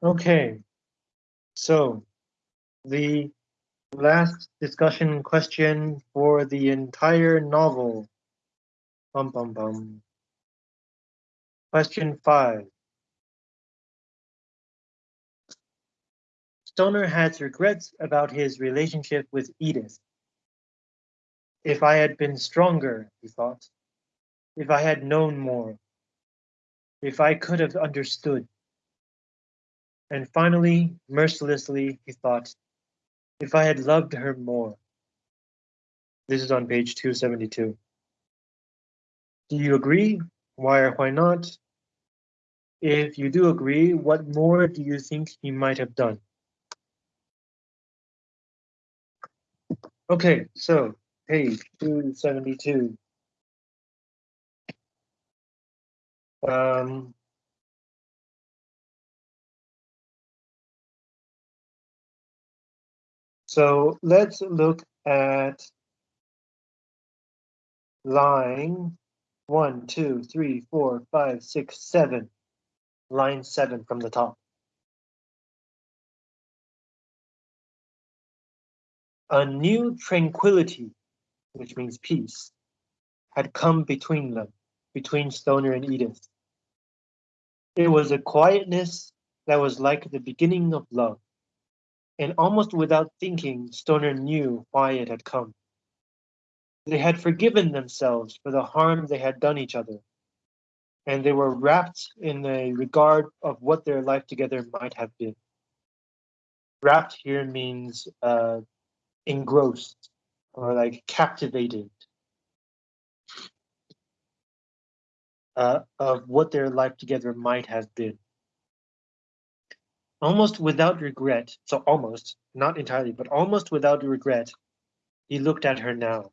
Okay, so the last discussion question for the entire novel. Bum, bum, bum. Question five. Stoner has regrets about his relationship with Edith. If I had been stronger, he thought. If I had known more. If I could have understood. And finally, mercilessly, he thought, if I had loved her more. This is on page 272. Do you agree? Why or why not? If you do agree, what more do you think he might have done? Okay, so page 272. Um, so let's look at line one, two, three, four, five, six, seven. Line seven from the top. A new tranquility, which means peace, had come between them, between Stoner and Edith. It was a quietness that was like the beginning of love, and almost without thinking, Stoner knew why it had come. They had forgiven themselves for the harm they had done each other, and they were wrapped in the regard of what their life together might have been. Wrapped here means uh, engrossed or like captivated uh, of what their life together might have been. Almost without regret, so almost, not entirely, but almost without regret, he looked at her now.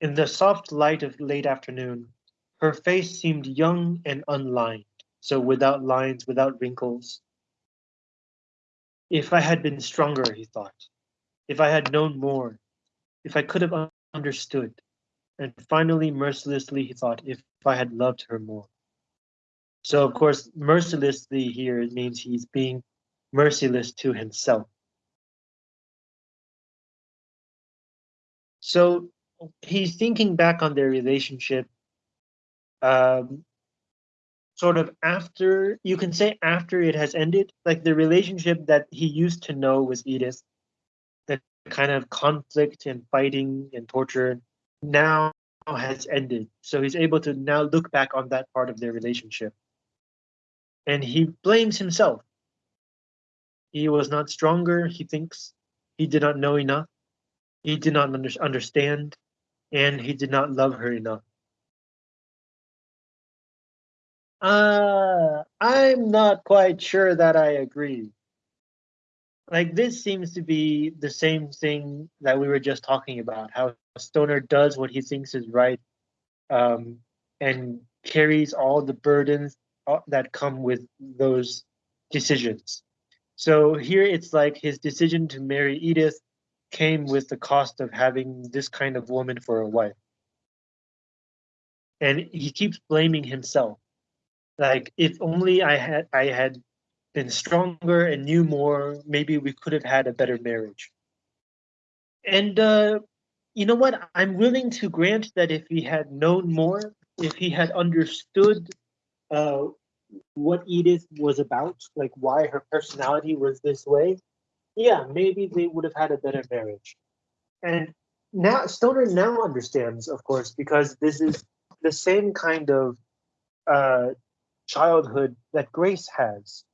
In the soft light of late afternoon, her face seemed young and unlined, so without lines, without wrinkles. If I had been stronger, he thought, if I had known more, if I could have understood. And finally, mercilessly, he thought, if I had loved her more. So, of course, mercilessly here means he's being merciless to himself. So he's thinking back on their relationship um, sort of after, you can say after it has ended, like the relationship that he used to know was Edith the kind of conflict and fighting and torture now has ended. So he's able to now look back on that part of their relationship. And he blames himself. He was not stronger, he thinks. He did not know enough. He did not under understand. And he did not love her enough. Uh, I'm not quite sure that I agree like this seems to be the same thing that we were just talking about how stoner does what he thinks is right um, and carries all the burdens uh, that come with those decisions so here it's like his decision to marry edith came with the cost of having this kind of woman for a wife and he keeps blaming himself like if only i had i had been stronger and knew more, maybe we could have had a better marriage. And uh, you know what? I'm willing to grant that if he had known more, if he had understood uh, what Edith was about, like why her personality was this way, yeah, maybe they would have had a better marriage. And now Stoner now understands, of course, because this is the same kind of uh, childhood that Grace has.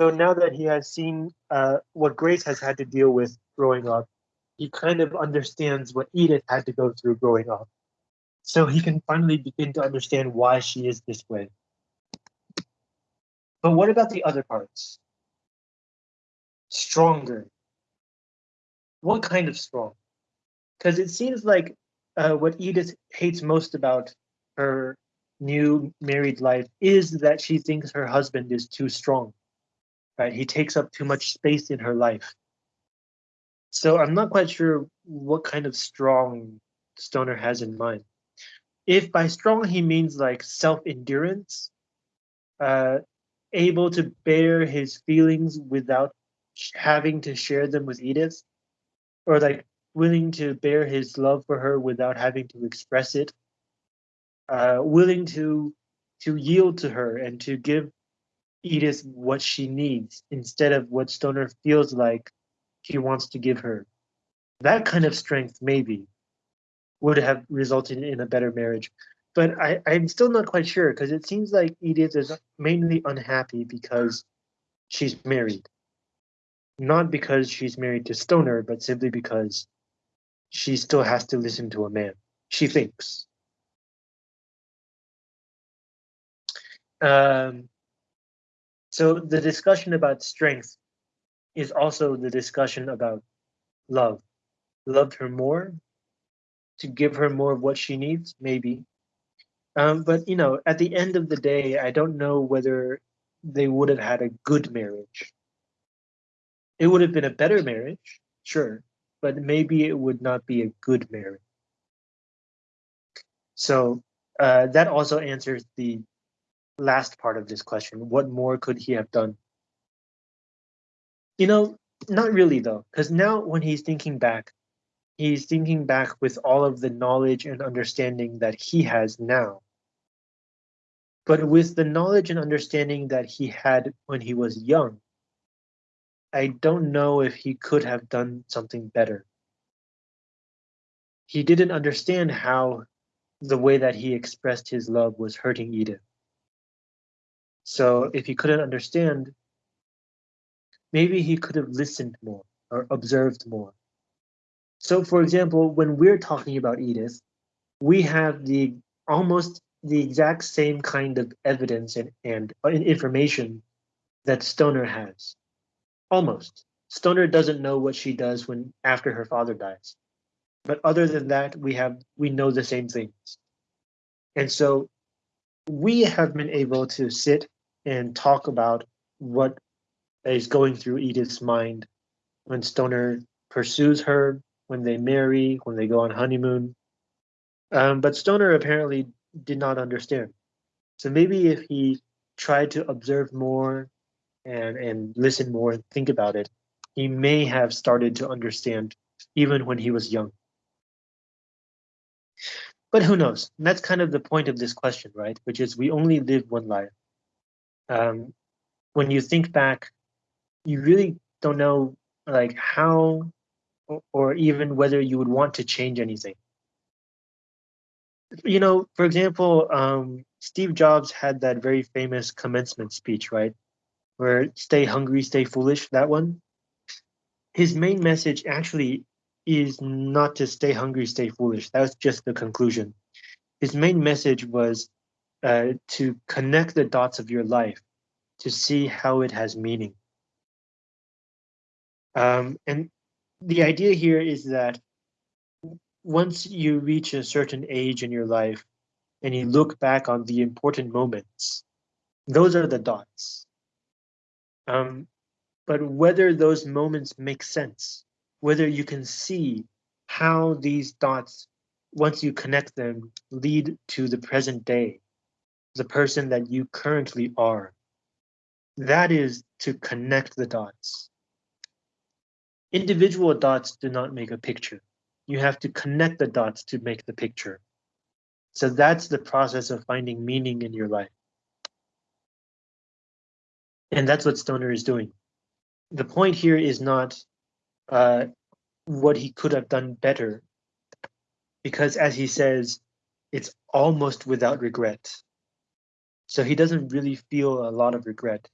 So now that he has seen uh, what Grace has had to deal with growing up, he kind of understands what Edith had to go through growing up. So he can finally begin to understand why she is this way. But what about the other parts? Stronger. What kind of strong? Because it seems like uh, what Edith hates most about her new married life is that she thinks her husband is too strong right? He takes up too much space in her life. So I'm not quite sure what kind of strong Stoner has in mind. If by strong he means like self-endurance, uh, able to bear his feelings without having to share them with Edith, or like willing to bear his love for her without having to express it, uh, willing to to yield to her and to give Edith what she needs instead of what Stoner feels like he wants to give her. That kind of strength, maybe, would have resulted in a better marriage. But I, I'm still not quite sure because it seems like Edith is mainly unhappy because she's married. Not because she's married to Stoner, but simply because she still has to listen to a man. She thinks. Um, so the discussion about strength is also the discussion about love. Loved her more to give her more of what she needs, maybe. Um, but you know, at the end of the day, I don't know whether they would have had a good marriage. It would have been a better marriage, sure, but maybe it would not be a good marriage. So uh, that also answers the last part of this question. What more could he have done? You know, not really though, because now when he's thinking back, he's thinking back with all of the knowledge and understanding that he has now. But with the knowledge and understanding that he had when he was young, I don't know if he could have done something better. He didn't understand how the way that he expressed his love was hurting Edith. So if he couldn't understand, maybe he could have listened more or observed more. So for example, when we're talking about Edith, we have the almost the exact same kind of evidence and, and information that Stoner has. Almost. Stoner doesn't know what she does when after her father dies. But other than that, we have we know the same things. And so we have been able to sit and talk about what is going through Edith's mind when Stoner pursues her, when they marry, when they go on honeymoon. Um, but Stoner apparently did not understand. So maybe if he tried to observe more and, and listen more and think about it, he may have started to understand even when he was young. But who knows? And that's kind of the point of this question, right? Which is we only live one life. Um, when you think back, you really don't know like how or even whether you would want to change anything. You know, for example, um, Steve Jobs had that very famous commencement speech, right? Where stay hungry, stay foolish, that one. His main message actually is not to stay hungry, stay foolish. That was just the conclusion. His main message was uh, to connect the dots of your life to see how it has meaning. Um, and the idea here is that once you reach a certain age in your life and you look back on the important moments, those are the dots. Um, but whether those moments make sense, whether you can see how these dots, once you connect them, lead to the present day, the person that you currently are. That is to connect the dots. Individual dots do not make a picture. You have to connect the dots to make the picture. So that's the process of finding meaning in your life. And that's what Stoner is doing. The point here is not uh, what he could have done better, because as he says, it's almost without regret. So he doesn't really feel a lot of regret.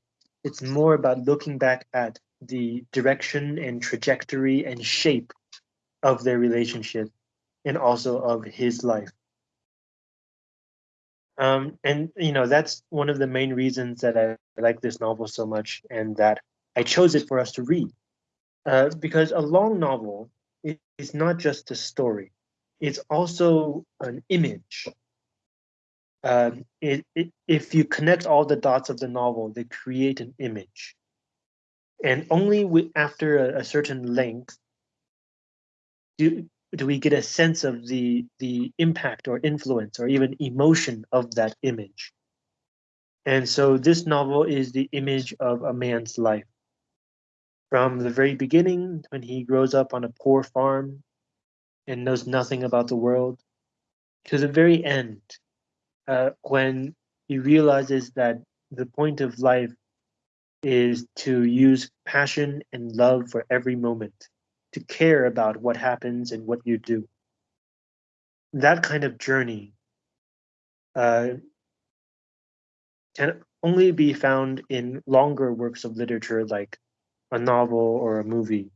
It's more about looking back at the direction and trajectory and shape of their relationship and also of his life. Um, and you know that's one of the main reasons that I like this novel so much and that I chose it for us to read. Uh, because a long novel is not just a story, it's also an image. Um, it, it, if you connect all the dots of the novel, they create an image and only after a, a, certain length do do we get a sense of the the impact or influence or even emotion of that image And so this novel is the image of a man's life. From the very beginning, when he grows up on a poor farm and knows nothing about the world, to the very end, uh, when he realizes that the point of life is to use passion and love for every moment, to care about what happens and what you do. That kind of journey uh, can only be found in longer works of literature like a novel or a movie.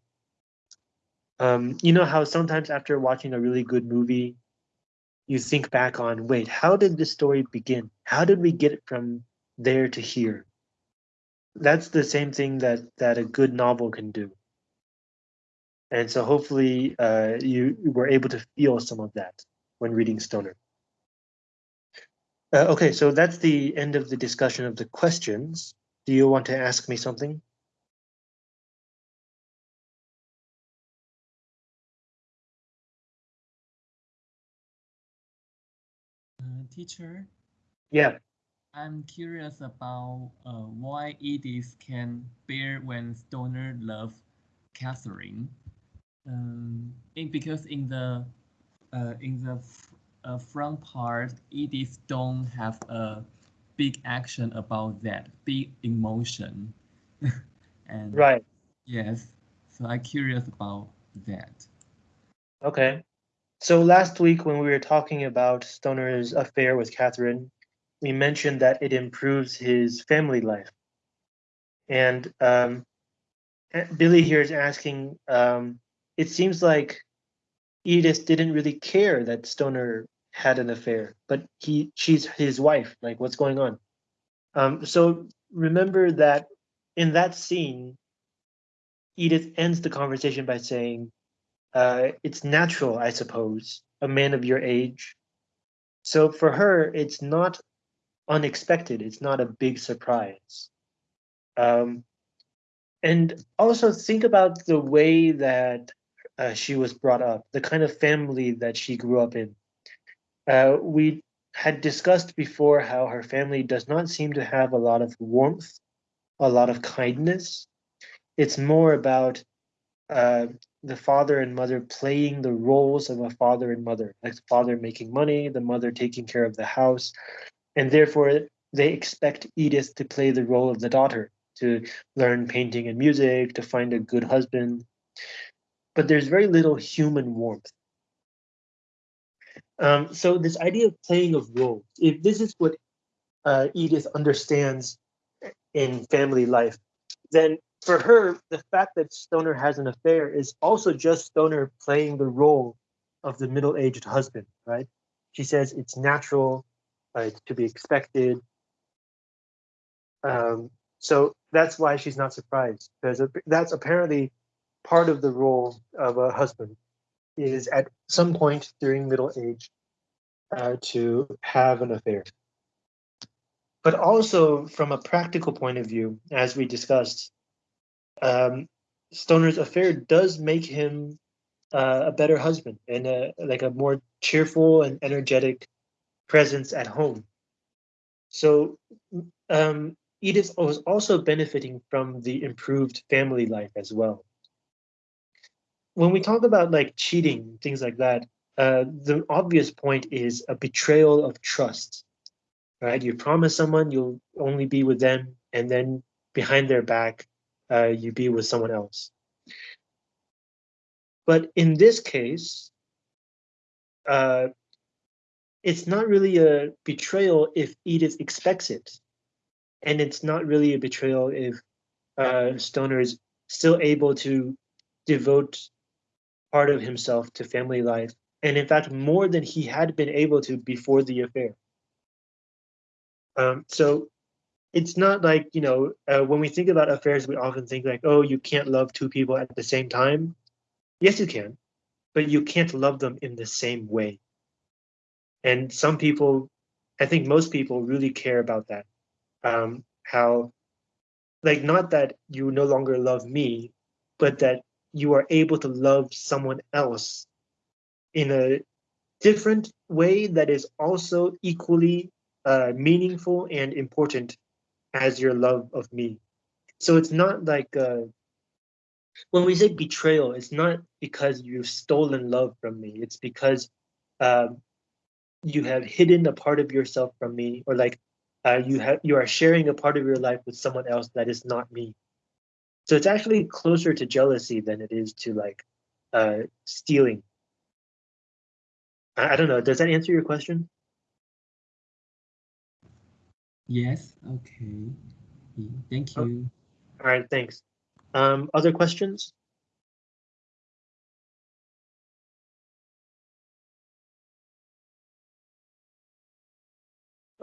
Um, you know how sometimes after watching a really good movie, you think back on, wait, how did this story begin? How did we get from there to here? That's the same thing that that a good novel can do. And so hopefully uh, you were able to feel some of that when reading Stoner. Uh, okay, so that's the end of the discussion of the questions. Do you want to ask me something? Uh, teacher, Yeah. I'm curious about uh, why Edith can bear when Stoner loves Catherine. Um, in, because in the uh, in the uh, front part, Edith don't have a big action about that, big emotion. and Right. yes, so I'm curious about that. Okay. So last week when we were talking about Stoner's affair with Catherine, we mentioned that it improves his family life. And um, Billy here is asking, um, it seems like Edith didn't really care that Stoner had an affair, but he she's his wife. Like, what's going on? Um, so remember that in that scene, Edith ends the conversation by saying, uh, "It's natural, I suppose, a man of your age." So for her, it's not unexpected. It's not a big surprise. Um, and also think about the way that uh, she was brought up, the kind of family that she grew up in. Uh, we had discussed before how her family does not seem to have a lot of warmth, a lot of kindness. It's more about uh, the father and mother playing the roles of a father and mother, like the father making money, the mother taking care of the house, and therefore they expect Edith to play the role of the daughter, to learn painting and music, to find a good husband. But there's very little human warmth. Um, so this idea of playing of roles, if this is what uh, Edith understands in family life, then for her, the fact that Stoner has an affair is also just Stoner playing the role of the middle-aged husband, right? She says it's natural, uh, it's to be expected. Um, so that's why she's not surprised, because that's apparently part of the role of a husband is at some point during middle age uh, to have an affair. But also from a practical point of view, as we discussed, um, Stoner's affair does make him uh, a better husband and a, like a more cheerful and energetic presence at home. So um, Edith was also benefiting from the improved family life as well when we talk about like cheating, things like that, uh, the obvious point is a betrayal of trust, right? You promise someone you'll only be with them, and then behind their back, uh, you be with someone else. But in this case, uh, it's not really a betrayal if Edith expects it. And it's not really a betrayal if uh, Stoner is still able to devote part of himself to family life, and in fact, more than he had been able to before the affair. Um, so it's not like, you know, uh, when we think about affairs, we often think like, oh, you can't love two people at the same time. Yes, you can, but you can't love them in the same way. And some people, I think most people really care about that. Um, how, like, not that you no longer love me, but that you are able to love someone else in a different way that is also equally uh, meaningful and important as your love of me. So it's not like uh, when we say betrayal, it's not because you've stolen love from me. It's because um, you have hidden a part of yourself from me, or like uh, you have you are sharing a part of your life with someone else that is not me. So it's actually closer to jealousy than it is to like uh, stealing. I, I don't know. Does that answer your question? Yes. Okay. Thank Oh. you. All right, thanks. Um, other questions?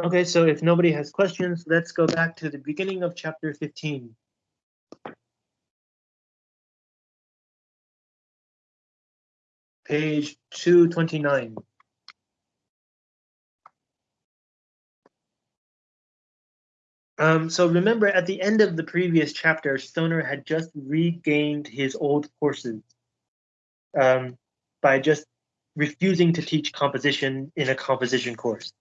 Okay, so if nobody has questions, let's go back to the beginning of chapter 15. Page 229. Um, so remember, at the end of the previous chapter, Stoner had just regained his old courses um, by just refusing to teach composition in a composition course.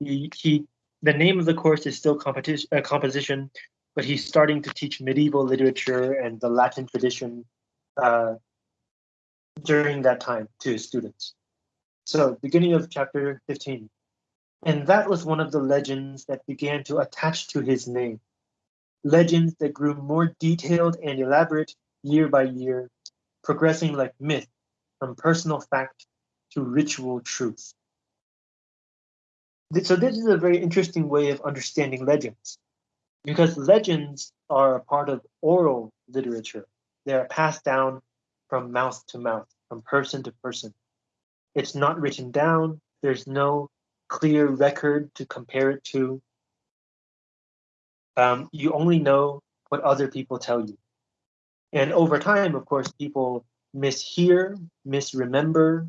He, he the name of the course is still competition, uh, composition, but he's starting to teach medieval literature and the Latin tradition uh, during that time to his students. So, beginning of chapter 15. And that was one of the legends that began to attach to his name. Legends that grew more detailed and elaborate year by year, progressing like myth from personal fact to ritual truth. So, this is a very interesting way of understanding legends because legends are a part of oral literature. They are passed down from mouth to mouth, from person to person. It's not written down, there's no clear record to compare it to. Um, you only know what other people tell you. And over time, of course, people mishear, misremember,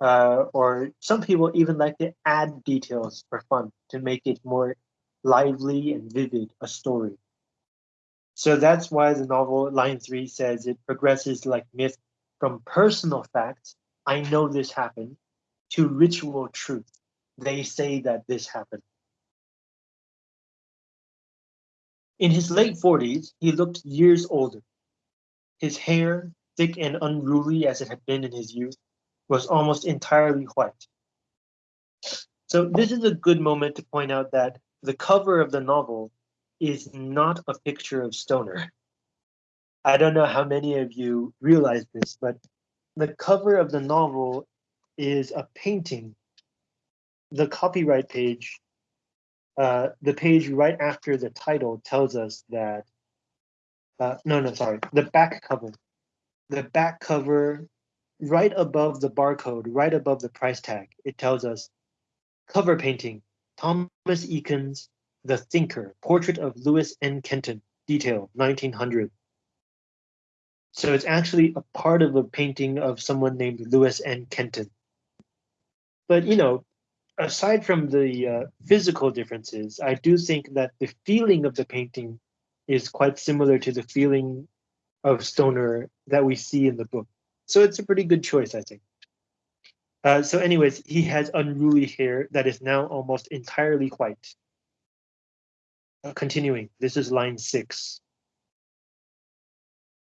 uh, or some people even like to add details for fun to make it more lively and vivid a story. So that's why the novel, line three, says it progresses like myth from personal facts, I know this happened, to ritual truth they say that this happened. In his late 40s, he looked years older. His hair, thick and unruly as it had been in his youth, was almost entirely white. So this is a good moment to point out that the cover of the novel is not a picture of Stoner. I don't know how many of you realize this, but the cover of the novel is a painting the copyright page, uh, the page right after the title tells us that, uh, no, no, sorry, the back cover. The back cover, right above the barcode, right above the price tag, it tells us cover painting, Thomas Eakins, The Thinker, portrait of Louis N. Kenton, detail, 1900. So it's actually a part of a painting of someone named Louis N. Kenton. But you know, aside from the uh, physical differences, I do think that the feeling of the painting is quite similar to the feeling of Stoner that we see in the book. So it's a pretty good choice, I think. Uh, so anyways, he has unruly hair that is now almost entirely white. Continuing, this is line six.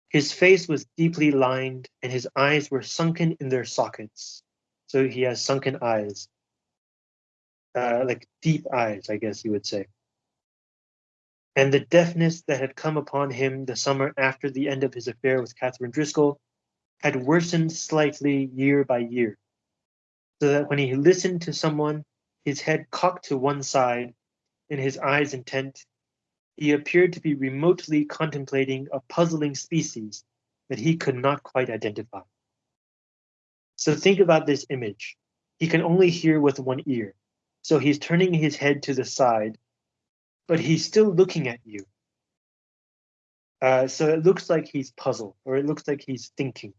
His face was deeply lined and his eyes were sunken in their sockets. So he has sunken eyes uh, like deep eyes, I guess you would say. And the deafness that had come upon him the summer after the end of his affair with Catherine Driscoll had worsened slightly year by year, so that when he listened to someone, his head cocked to one side and his eyes intent, he appeared to be remotely contemplating a puzzling species that he could not quite identify. So think about this image. He can only hear with one ear. So he's turning his head to the side, but he's still looking at you. Uh, so it looks like he's puzzled, or it looks like he's thinking.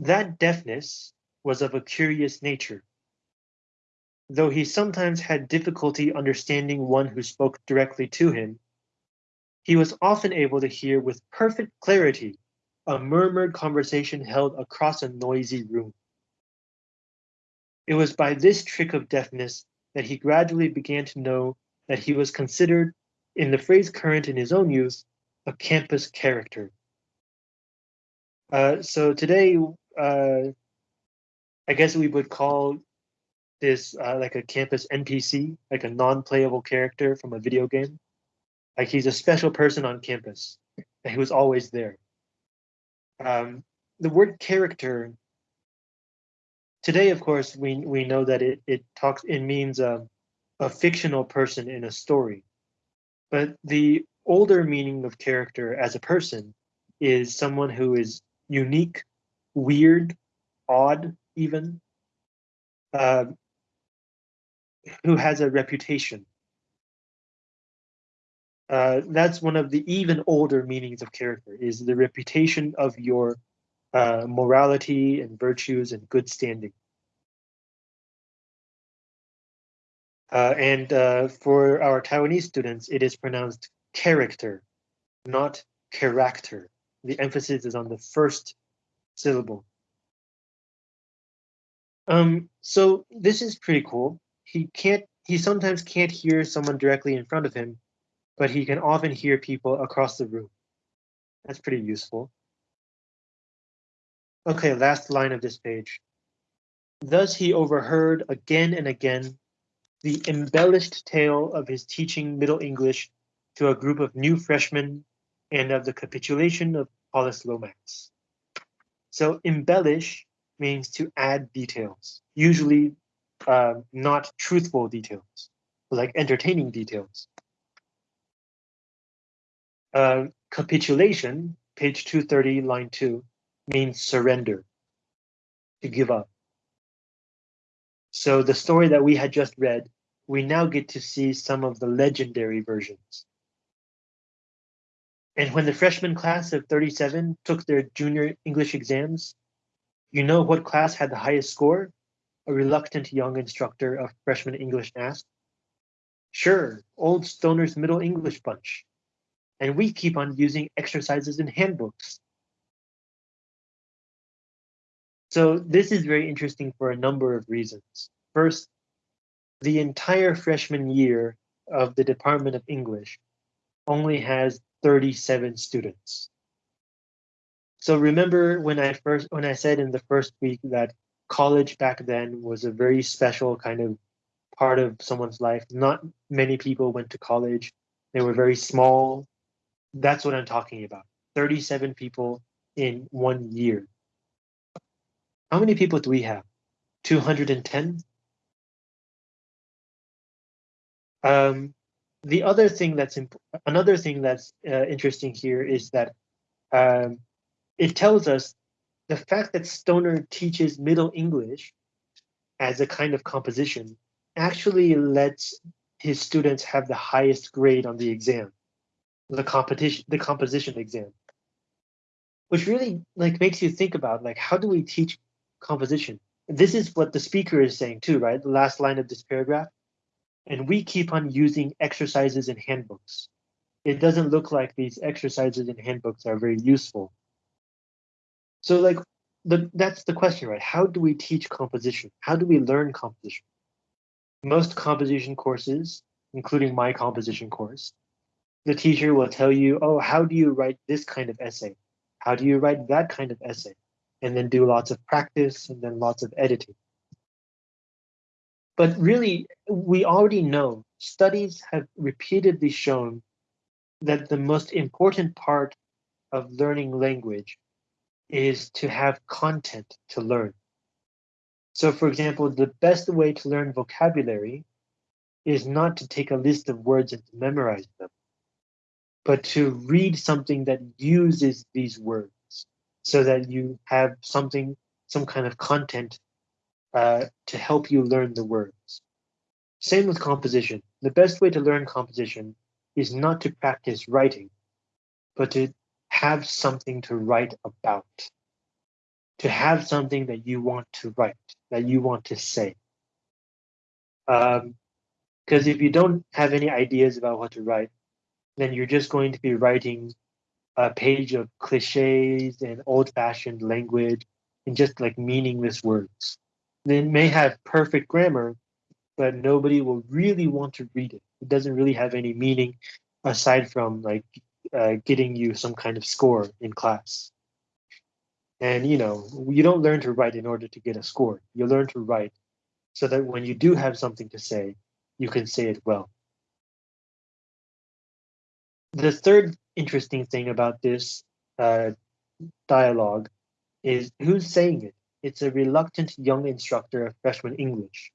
That deafness was of a curious nature. Though he sometimes had difficulty understanding one who spoke directly to him, he was often able to hear with perfect clarity a murmured conversation held across a noisy room. It was by this trick of deafness that he gradually began to know that he was considered, in the phrase current in his own use, a campus character. Uh, so today, uh, I guess we would call this uh, like a campus NPC, like a non-playable character from a video game. Like he's a special person on campus, and he was always there. Um, the word character today, of course, we we know that it it talks it means a, a fictional person in a story, but the older meaning of character as a person is someone who is unique, weird, odd, even, uh, who has a reputation. Uh, that's one of the even older meanings of character is the reputation of your uh, morality and virtues and good standing. Uh, and uh, for our Taiwanese students, it is pronounced character, not character. The emphasis is on the first syllable. Um, so this is pretty cool. He can't, he sometimes can't hear someone directly in front of him, but he can often hear people across the room. That's pretty useful. Okay, last line of this page. Thus he overheard again and again the embellished tale of his teaching Middle English to a group of new freshmen and of the capitulation of Hollis Lomax. So embellish means to add details, usually uh, not truthful details, like entertaining details. Uh, capitulation, page 230, line 2, means surrender, to give up. So the story that we had just read, we now get to see some of the legendary versions. And when the freshman class of 37 took their junior English exams, you know what class had the highest score? A reluctant young instructor of freshman English asked. Sure, old Stoner's Middle English bunch. And we keep on using exercises in handbooks. So this is very interesting for a number of reasons. First, the entire freshman year of the Department of English only has 37 students. So remember when I first when I said in the first week that college back then was a very special kind of part of someone's life. Not many people went to college. They were very small. That's what I'm talking about. 37 people in one year. How many people do we have? 210? Um, the other thing that's another thing that's uh, interesting here is that um, it tells us the fact that Stoner teaches Middle English as a kind of composition actually lets his students have the highest grade on the exam, the competition, the composition exam, which really like makes you think about like how do we teach composition? This is what the speaker is saying too, right? The last line of this paragraph and we keep on using exercises and handbooks. It doesn't look like these exercises and handbooks are very useful. So like the, that's the question, right? How do we teach composition? How do we learn composition? Most composition courses, including my composition course, the teacher will tell you, oh, how do you write this kind of essay? How do you write that kind of essay? And then do lots of practice and then lots of editing. But really, we already know studies have repeatedly shown that the most important part of learning language is to have content to learn. So for example, the best way to learn vocabulary is not to take a list of words and to memorize them, but to read something that uses these words so that you have something, some kind of content uh, to help you learn the words. Same with composition. The best way to learn composition is not to practice writing, but to have something to write about, to have something that you want to write, that you want to say. Because um, if you don't have any ideas about what to write, then you're just going to be writing a page of cliches and old fashioned language and just like meaningless words. They may have perfect grammar, but nobody will really want to read it. It doesn't really have any meaning aside from like uh, getting you some kind of score in class. And you know, you don't learn to write in order to get a score. You learn to write so that when you do have something to say, you can say it well. The third interesting thing about this uh, dialogue is who's saying it? It's a reluctant young instructor of freshman English.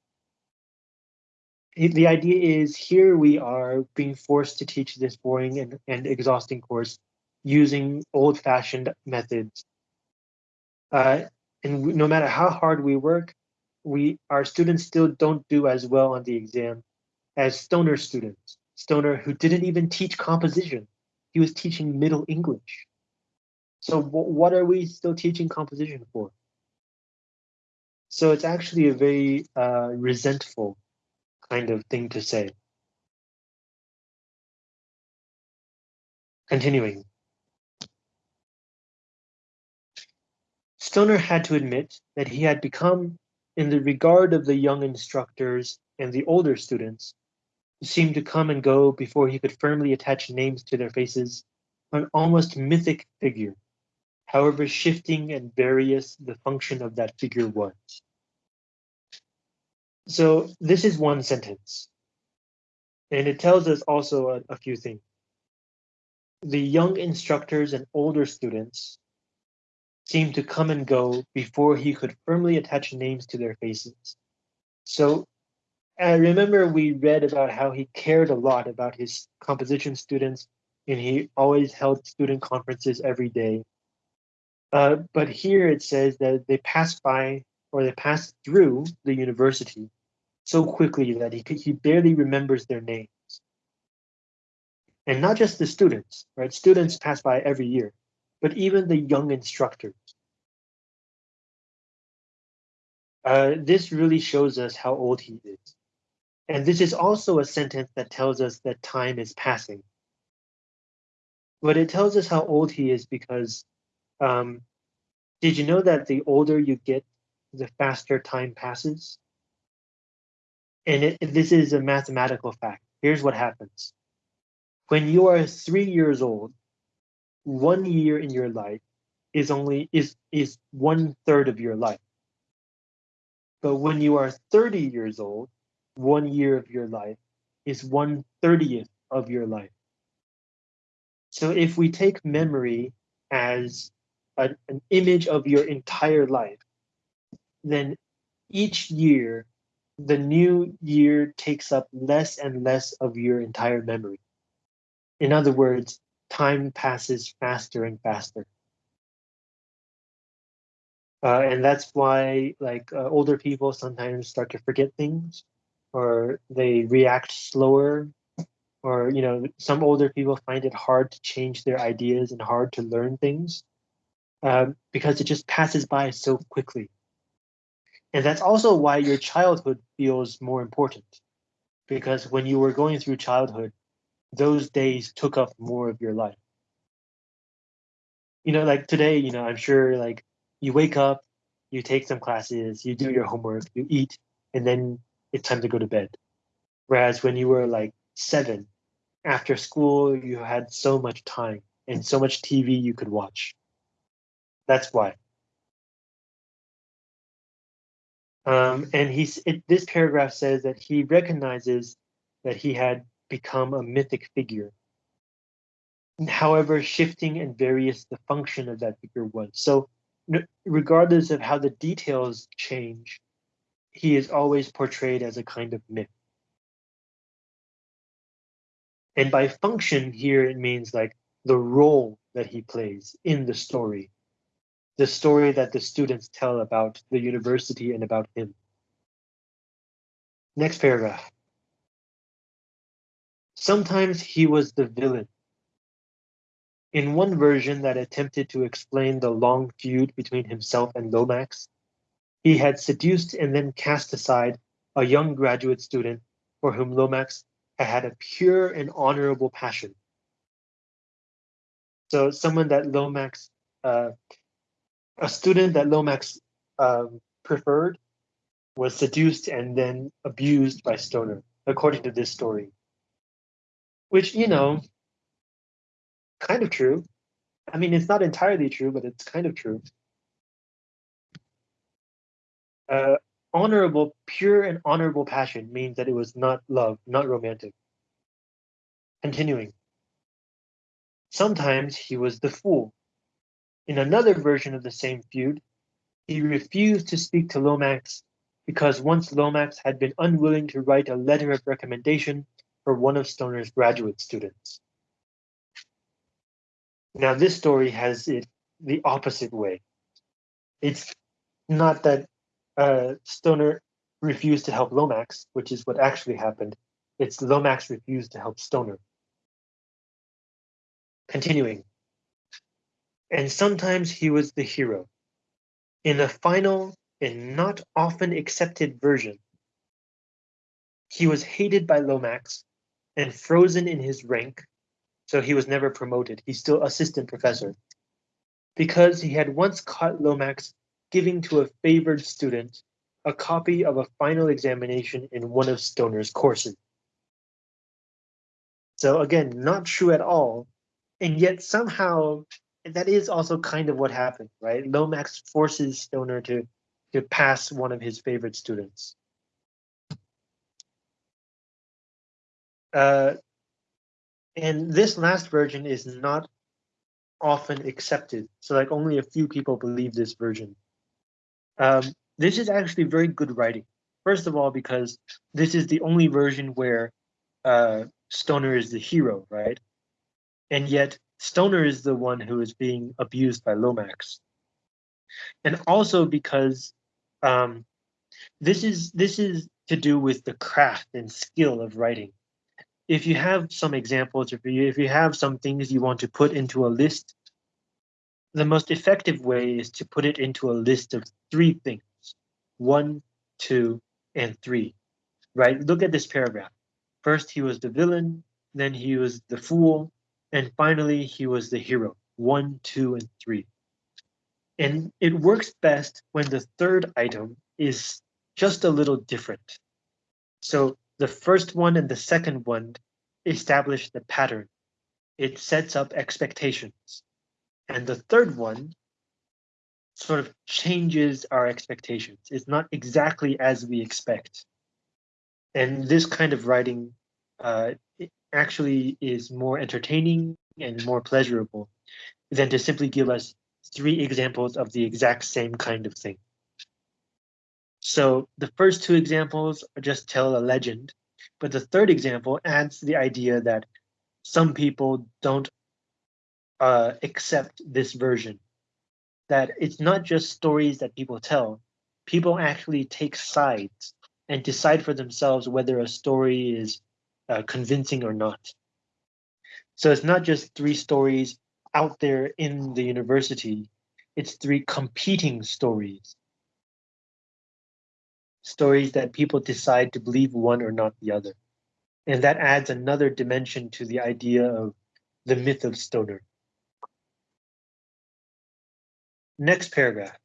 The idea is here we are being forced to teach this boring and, and exhausting course using old fashioned methods. Uh, and no matter how hard we work, we our students still don't do as well on the exam as Stoner students. Stoner who didn't even teach composition. He was teaching Middle English. So what are we still teaching composition for? So it's actually a very uh, resentful kind of thing to say. Continuing. Stoner had to admit that he had become, in the regard of the young instructors and the older students, who seemed to come and go before he could firmly attach names to their faces, an almost mythic figure, however shifting and various the function of that figure was. So this is one sentence. And it tells us also a, a few things. The young instructors and older students seemed to come and go before he could firmly attach names to their faces. So I remember we read about how he cared a lot about his composition students and he always held student conferences every day. Uh, but here it says that they passed by or they passed through the university so quickly that he, he barely remembers their names. And not just the students, right? Students pass by every year, but even the young instructors. Uh, this really shows us how old he is. And this is also a sentence that tells us that time is passing. But it tells us how old he is because um, did you know that the older you get, the faster time passes? And it, this is a mathematical fact. Here's what happens. When you are three years old, one year in your life is only is is one third of your life. But when you are 30 years old, one year of your life is one thirtieth of your life. So if we take memory as a, an image of your entire life, then each year the new year takes up less and less of your entire memory. In other words, time passes faster and faster. Uh, and that's why like uh, older people sometimes start to forget things or they react slower or you know some older people find it hard to change their ideas and hard to learn things uh, because it just passes by so quickly and that's also why your childhood feels more important. Because when you were going through childhood, those days took up more of your life. You know, like today, you know, I'm sure like you wake up, you take some classes, you do your homework, you eat, and then it's time to go to bed. Whereas when you were like seven, after school, you had so much time and so much TV you could watch. That's why. Um, and he's it, this paragraph says that he recognizes that he had become a mythic figure. However, shifting and various the function of that figure was. So, regardless of how the details change, he is always portrayed as a kind of myth. And by function here, it means like the role that he plays in the story the story that the students tell about the university and about him. Next paragraph. Sometimes he was the villain. In one version that attempted to explain the long feud between himself and Lomax, he had seduced and then cast aside a young graduate student for whom Lomax had had a pure and honorable passion. So someone that Lomax uh, a student that Lomax um, preferred, was seduced and then abused by Stoner, according to this story. Which, you know, kind of true. I mean, it's not entirely true, but it's kind of true. Uh, honorable, pure and honorable passion means that it was not love, not romantic. Continuing. Sometimes he was the fool. In another version of the same feud, he refused to speak to Lomax because once Lomax had been unwilling to write a letter of recommendation for one of Stoner's graduate students. Now, this story has it the opposite way. It's not that uh, Stoner refused to help Lomax, which is what actually happened. It's Lomax refused to help Stoner. Continuing. And sometimes he was the hero. In a final and not often accepted version, he was hated by Lomax and frozen in his rank, so he was never promoted. He's still assistant professor. Because he had once caught Lomax giving to a favored student a copy of a final examination in one of Stoner's courses. So again, not true at all, and yet somehow that is also kind of what happened, right? Lomax forces Stoner to to pass one of his favorite students. Uh, and this last version is not often accepted. So like only a few people believe this version. Um, this is actually very good writing. First of all, because this is the only version where uh, Stoner is the hero, right? And yet Stoner is the one who is being abused by Lomax. And also because um, this is this is to do with the craft and skill of writing. If you have some examples, if you if you have some things you want to put into a list, the most effective way is to put it into a list of three things: one, two, and three. Right? Look at this paragraph. First, he was the villain. Then he was the fool, and finally, he was the hero. One, two, and three. And it works best when the third item is just a little different. So the first one and the second one establish the pattern. It sets up expectations. And the third one sort of changes our expectations. It's not exactly as we expect. And this kind of writing uh, actually is more entertaining and more pleasurable than to simply give us three examples of the exact same kind of thing. So the first two examples just tell a legend, but the third example adds the idea that some people don't uh, accept this version. That it's not just stories that people tell, people actually take sides and decide for themselves whether a story is uh, convincing or not. So it's not just three stories out there in the university, it's three competing stories. Stories that people decide to believe one or not the other. And that adds another dimension to the idea of the myth of Stoner. Next paragraph.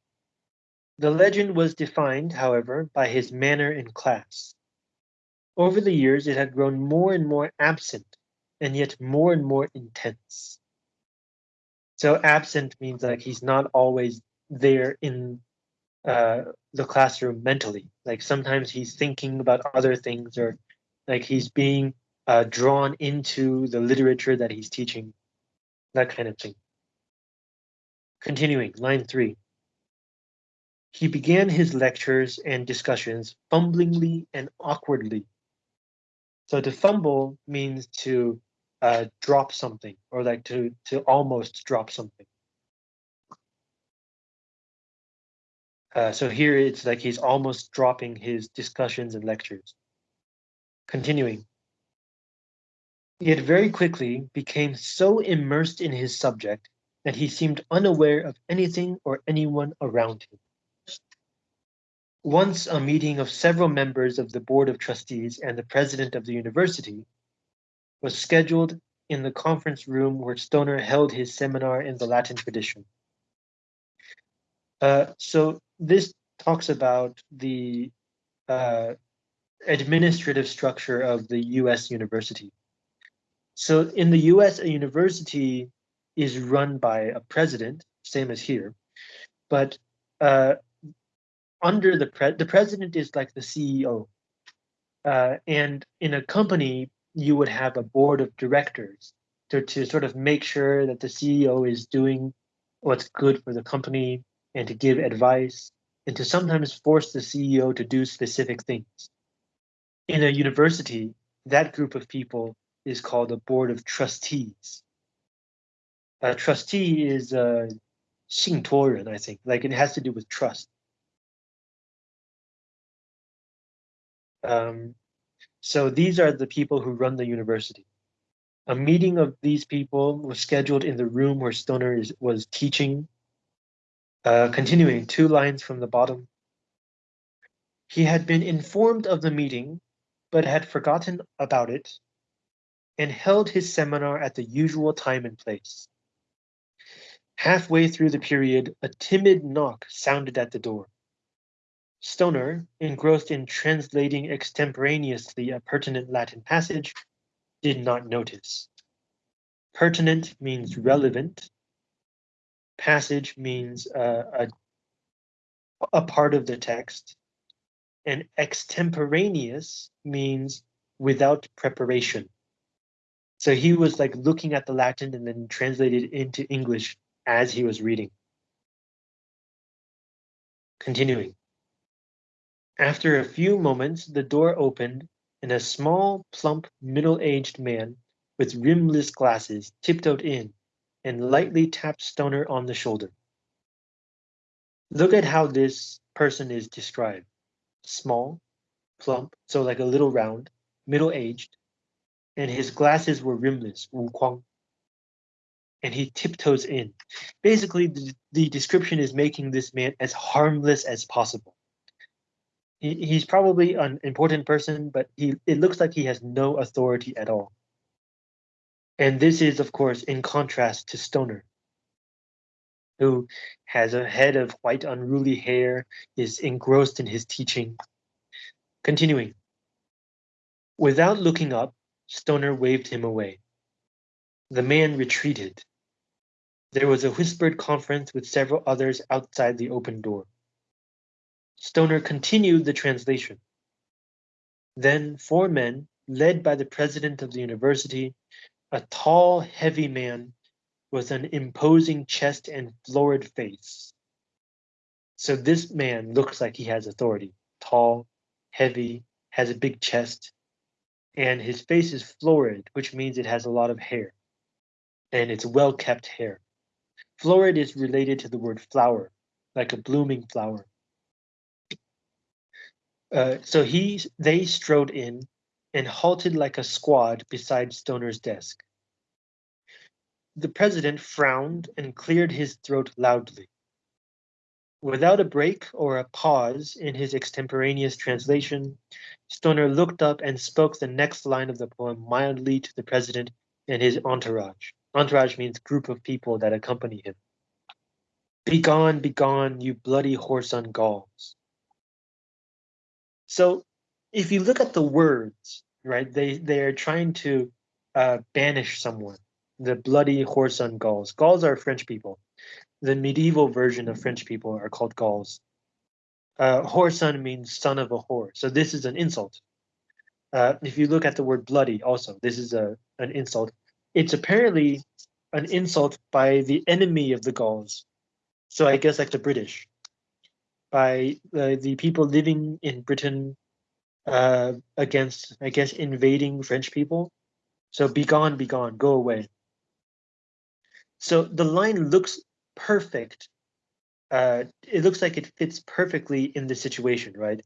The legend was defined, however, by his manner in class. Over the years, it had grown more and more absent, and yet more and more intense. So absent means like he's not always there in uh, the classroom mentally. Like sometimes he's thinking about other things or like he's being uh, drawn into the literature that he's teaching, that kind of thing. Continuing, line three. He began his lectures and discussions fumblingly and awkwardly. So to fumble means to uh, drop something or like to to almost drop something. Uh, so here it's like he's almost dropping his discussions and lectures. Continuing. Yet very quickly became so immersed in his subject that he seemed unaware of anything or anyone around him. Once a meeting of several members of the Board of Trustees and the president of the university was scheduled in the conference room where Stoner held his seminar in the Latin tradition. Uh, so this talks about the uh, administrative structure of the US university. So in the US, a university is run by a president, same as here, but uh, under the pre the president is like the CEO. Uh, and in a company, you would have a board of directors to, to sort of make sure that the CEO is doing what's good for the company and to give advice and to sometimes force the CEO to do specific things. In a university, that group of people is called a board of trustees. A trustee is a 信托人, I think, like it has to do with trust. Um, so these are the people who run the university. A meeting of these people was scheduled in the room where Stoner is, was teaching. Uh, continuing two lines from the bottom. He had been informed of the meeting, but had forgotten about it and held his seminar at the usual time and place. Halfway through the period, a timid knock sounded at the door. Stoner, engrossed in translating extemporaneously a pertinent Latin passage, did not notice. Pertinent means relevant. Passage means uh, a, a part of the text. And extemporaneous means without preparation. So he was like looking at the Latin and then translated into English as he was reading. Continuing. After a few moments, the door opened and a small, plump, middle-aged man with rimless glasses tiptoed in and lightly tapped Stoner on the shoulder. Look at how this person is described. Small, plump, so like a little round, middle-aged, and his glasses were rimless, wu. And he tiptoes in. Basically, the, the description is making this man as harmless as possible he, he's probably an important person, but he it looks like he has no authority at all. And this is, of course, in contrast to Stoner, who has a head of white unruly hair, is engrossed in his teaching. Continuing. Without looking up, Stoner waved him away. The man retreated. There was a whispered conference with several others outside the open door. Stoner continued the translation. Then four men, led by the president of the university, a tall, heavy man with an imposing chest and florid face. So this man looks like he has authority. Tall, heavy, has a big chest, and his face is florid, which means it has a lot of hair, and it's well-kept hair. Florid is related to the word flower, like a blooming flower. Uh, so he they strode in and halted like a squad beside Stoner's desk. The president frowned and cleared his throat loudly. Without a break or a pause in his extemporaneous translation, Stoner looked up and spoke the next line of the poem mildly to the president and his entourage. Entourage means group of people that accompany him. Begone, begone, you bloody whoreson Gauls. So if you look at the words, right, they they are trying to uh, banish someone. The bloody whoreson Gauls. Gauls are French people. The medieval version of French people are called Gauls. Uh, whoreson means son of a whore. So this is an insult. Uh, if you look at the word bloody, also this is a an insult. It's apparently an insult by the enemy of the Gauls. So I guess like the British by uh, the people living in Britain uh, against, I guess, invading French people. So be gone, be gone, go away. So the line looks perfect. Uh, it looks like it fits perfectly in the situation, right?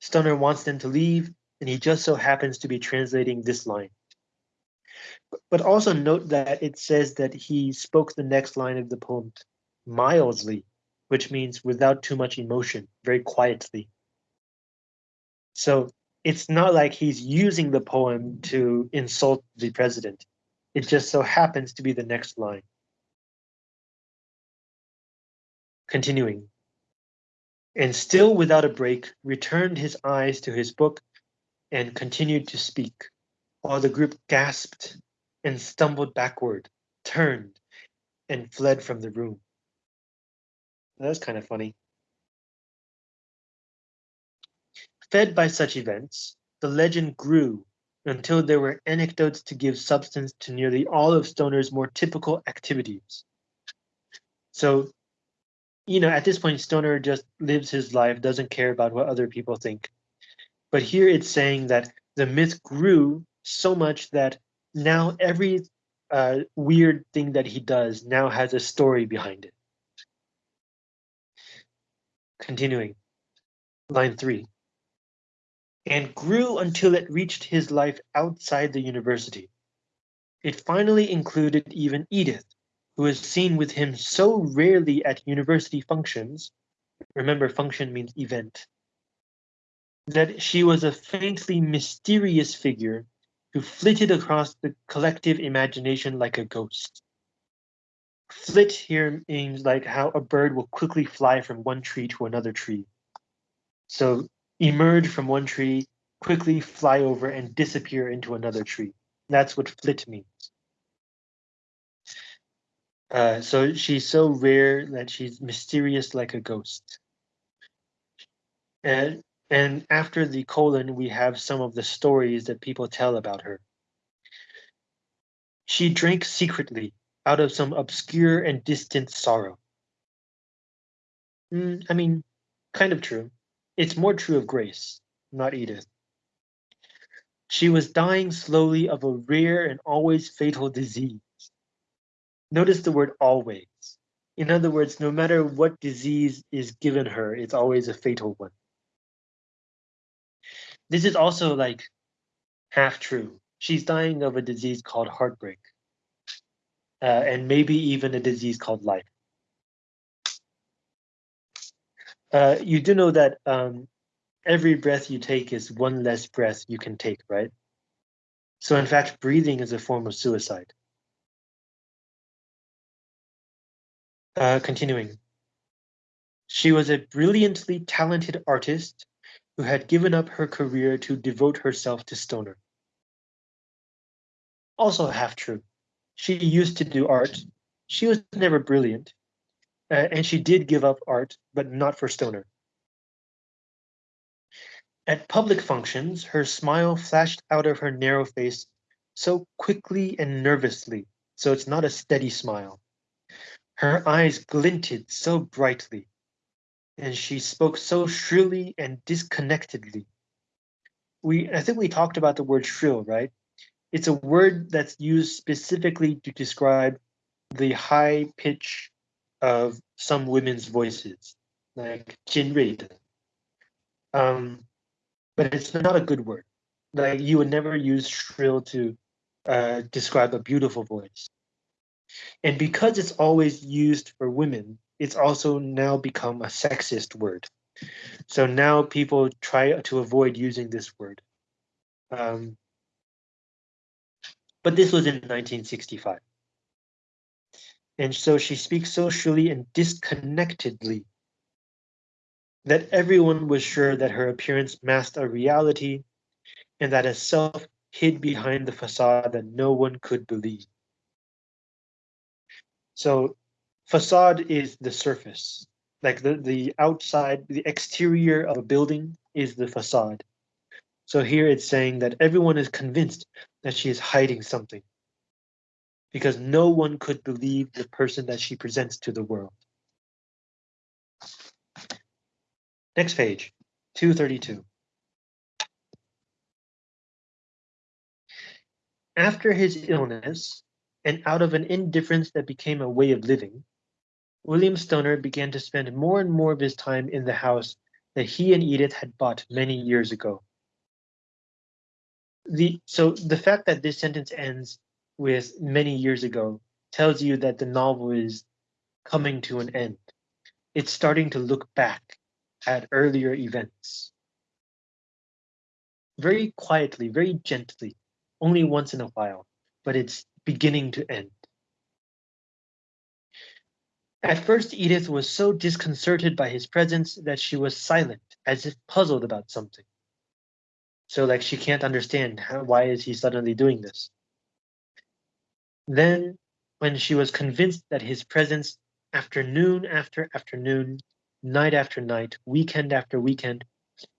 Stoner wants them to leave, and he just so happens to be translating this line. But also note that it says that he spoke the next line of the poem mildly which means without too much emotion, very quietly. So it's not like he's using the poem to insult the president. It just so happens to be the next line. Continuing. and still without a break, returned his eyes to his book and continued to speak, while the group gasped and stumbled backward, turned, and fled from the room. That's kind of funny. Fed by such events, the legend grew until there were anecdotes to give substance to nearly all of Stoner's more typical activities. So, you know, at this point, Stoner just lives his life, doesn't care about what other people think. But here it's saying that the myth grew so much that now every uh, weird thing that he does now has a story behind it. Continuing, line three and grew until it reached his life outside the university. It finally included even Edith, who was seen with him so rarely at university functions, remember function means event, that she was a faintly mysterious figure who flitted across the collective imagination like a ghost. Flit here means like how a bird will quickly fly from one tree to another tree. So emerge from one tree, quickly fly over and disappear into another tree. That's what flit means. Uh, so she's so rare that she's mysterious like a ghost. And, and after the colon, we have some of the stories that people tell about her. She drank secretly out of some obscure and distant sorrow. Mm, I mean, kind of true. It's more true of Grace, not Edith. She was dying slowly of a rare and always fatal disease. Notice the word always. In other words, no matter what disease is given her, it's always a fatal one. This is also like half true. She's dying of a disease called heartbreak, uh, and maybe even a disease called life. Uh, you do know that um, every breath you take is one less breath you can take, right? So in fact, breathing is a form of suicide. Uh, continuing. She was a brilliantly talented artist who had given up her career to devote herself to Stoner. Also half true. She used to do art. She was never brilliant. Uh, and she did give up art, but not for Stoner. At public functions, her smile flashed out of her narrow face so quickly and nervously, so it's not a steady smile. Her eyes glinted so brightly, and she spoke so shrilly and disconnectedly. We, I think we talked about the word shrill, right? It's a word that's used specifically to describe the high pitch of some women's voices, like 尖锐的. Um, but it's not a good word. Like you would never use shrill to uh, describe a beautiful voice. And because it's always used for women, it's also now become a sexist word. So now people try to avoid using this word. Um, but this was in 1965. And so she speaks socially and disconnectedly that everyone was sure that her appearance masked a reality and that a self hid behind the facade that no one could believe. So facade is the surface, like the, the outside, the exterior of a building is the facade. So here it's saying that everyone is convinced that she is hiding something because no one could believe the person that she presents to the world. Next page, 232. After his illness, and out of an indifference that became a way of living, William Stoner began to spend more and more of his time in the house that he and Edith had bought many years ago. The, so the fact that this sentence ends with many years ago tells you that the novel is coming to an end. It's starting to look back at earlier events. Very quietly, very gently, only once in a while, but it's beginning to end. At first, Edith was so disconcerted by his presence that she was silent, as if puzzled about something. So, like, she can't understand how, why is he suddenly doing this. Then, when she was convinced that his presence, afternoon after afternoon, night after night, weekend after weekend,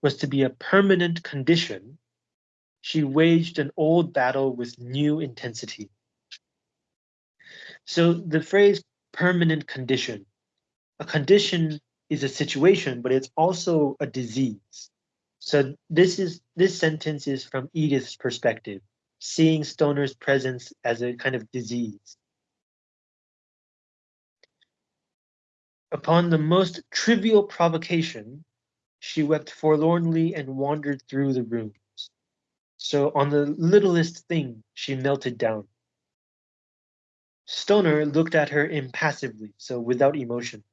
was to be a permanent condition, she waged an old battle with new intensity. So the phrase permanent condition, a condition is a situation, but it's also a disease. So this is this sentence is from Edith's perspective, seeing Stoner's presence as a kind of disease. Upon the most trivial provocation, she wept forlornly and wandered through the rooms. So on the littlest thing, she melted down. Stoner looked at her impassively, so without emotion,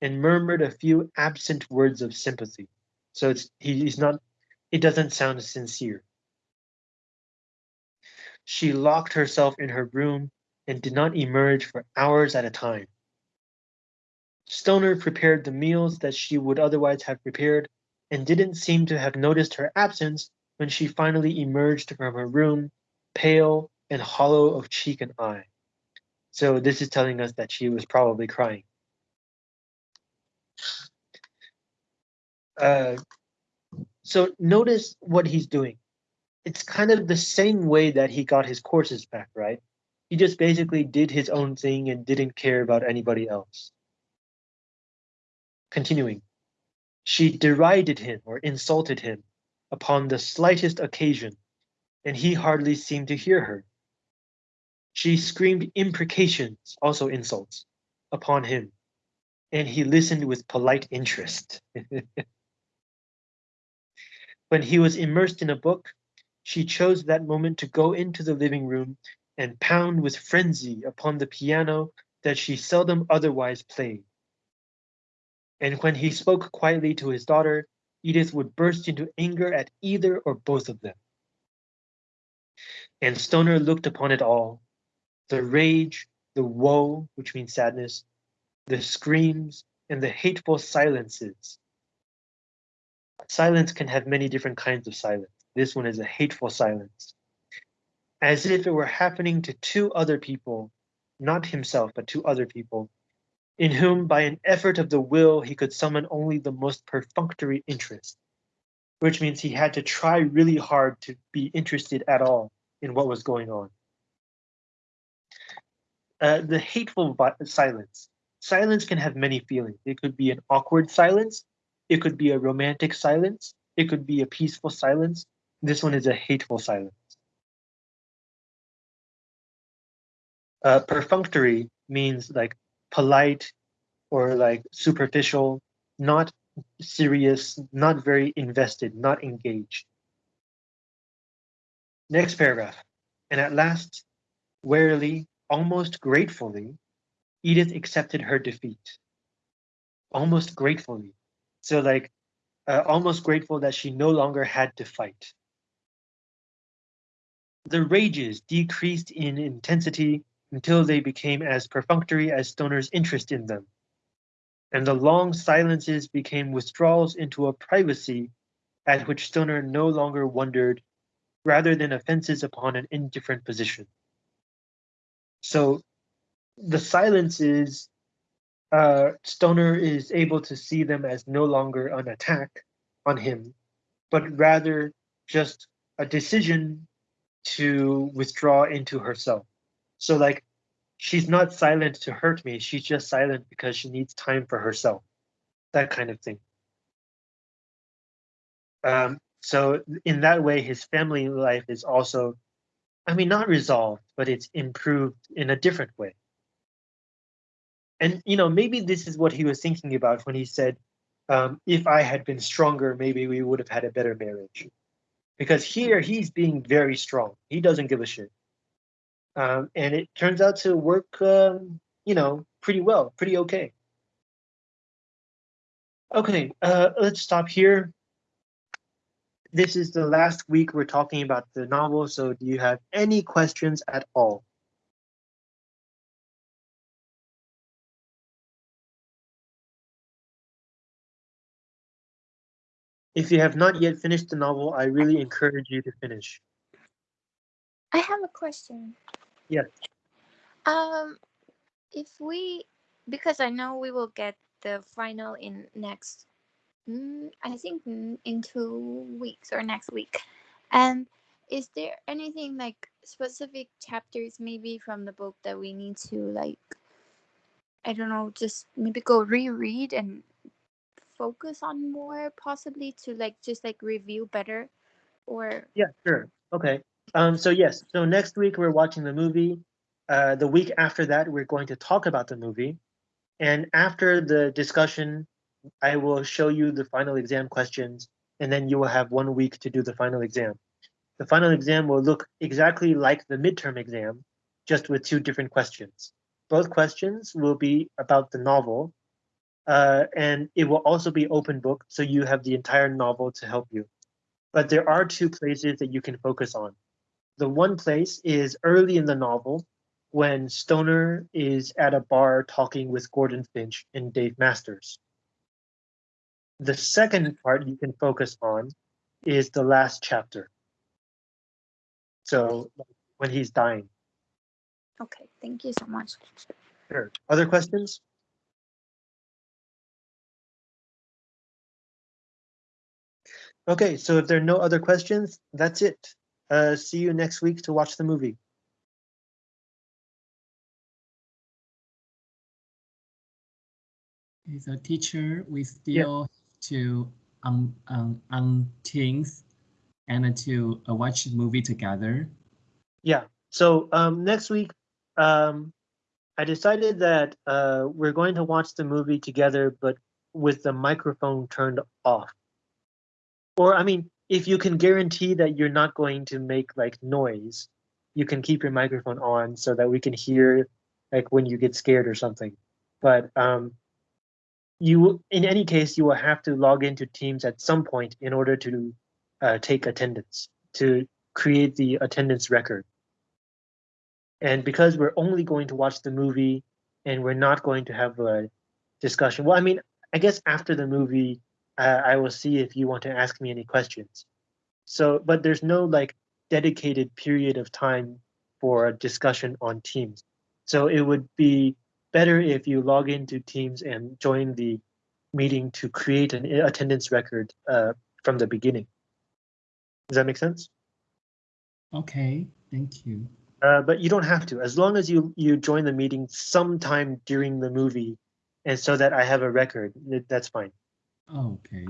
and murmured a few absent words of sympathy. So it's he's not it doesn't sound sincere. She locked herself in her room and did not emerge for hours at a time. Stoner prepared the meals that she would otherwise have prepared and didn't seem to have noticed her absence when she finally emerged from her room, pale and hollow of cheek and eye. So this is telling us that she was probably crying. Uh, so notice what he's doing. It's kind of the same way that he got his courses back, right? He just basically did his own thing and didn't care about anybody else. Continuing, she derided him or insulted him upon the slightest occasion, and he hardly seemed to hear her. She screamed imprecations, also insults, upon him, and he listened with polite interest. when he was immersed in a book, she chose that moment to go into the living room and pound with frenzy upon the piano that she seldom otherwise played. And when he spoke quietly to his daughter, Edith would burst into anger at either or both of them. And Stoner looked upon it all the rage, the woe, which means sadness, the screams, and the hateful silences. Silence can have many different kinds of silence. This one is a hateful silence. As if it were happening to two other people, not himself, but to other people, in whom by an effort of the will he could summon only the most perfunctory interest, which means he had to try really hard to be interested at all in what was going on. Uh, the hateful silence. Silence can have many feelings. It could be an awkward silence. It could be a romantic silence. It could be a peaceful silence. This one is a hateful silence. Uh, perfunctory means like polite or like superficial, not serious, not very invested, not engaged. Next paragraph. And at last, warily, Almost gratefully, Edith accepted her defeat. Almost gratefully. So, like, uh, almost grateful that she no longer had to fight. The rages decreased in intensity until they became as perfunctory as Stoner's interest in them. And the long silences became withdrawals into a privacy at which Stoner no longer wondered, rather than offenses upon an indifferent position. So the silence is uh, Stoner is able to see them as no longer an attack on him, but rather just a decision to withdraw into herself. So like she's not silent to hurt me, she's just silent because she needs time for herself. That kind of thing. Um, so in that way, his family life is also I mean, not resolved, but it's improved in a different way. And, you know, maybe this is what he was thinking about when he said, um, if I had been stronger, maybe we would have had a better marriage. Because here he's being very strong. He doesn't give a shit. Um, and it turns out to work, um, you know, pretty well, pretty okay. Okay, uh, let's stop here this is the last week we're talking about the novel, so do you have any questions at all? If you have not yet finished the novel, I really encourage you to finish. I have a question. Yeah. Um, if we, because I know we will get the final in next, mm, I think in two weeks or next week. And is there anything like specific chapters maybe from the book that we need to like, I don't know, just maybe go reread and focus on more possibly to like just like review better or Yeah, sure. Okay. Um, so yes, so next week we're watching the movie. Uh, the week after that, we're going to talk about the movie. And after the discussion, I will show you the final exam questions, and then you will have one week to do the final exam. The final exam will look exactly like the midterm exam, just with two different questions. Both questions will be about the novel, uh, and it will also be open book, so you have the entire novel to help you. But there are two places that you can focus on. The one place is early in the novel when Stoner is at a bar talking with Gordon Finch and Dave Masters. The second part you can focus on is the last chapter. So when he's dying. okay, thank you so much. Sure. Other questions? Okay, so if there are no other questions, that's it. Uh, see you next week to watch the movie. As a teacher, we still have to um, um, um things and to uh, watch the movie together. Yeah. So um, next week, um, I decided that uh, we're going to watch the movie together, but with the microphone turned off. Or I mean, if you can guarantee that you're not going to make like noise, you can keep your microphone on so that we can hear like when you get scared or something. But um, you, in any case, you will have to log into Teams at some point in order to uh, take attendance to create the attendance record. And because we're only going to watch the movie and we're not going to have a discussion, well, I mean, I guess after the movie, uh, I will see if you want to ask me any questions. So, but there's no like dedicated period of time for a discussion on Teams. So it would be better if you log into Teams and join the meeting to create an attendance record uh, from the beginning. Does that make sense? Okay, thank you. Uh, but you don't have to, as long as you you join the meeting sometime during the movie, and so that I have a record. That's fine. Okay.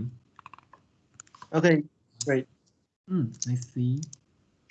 Okay, great. Mm, I see.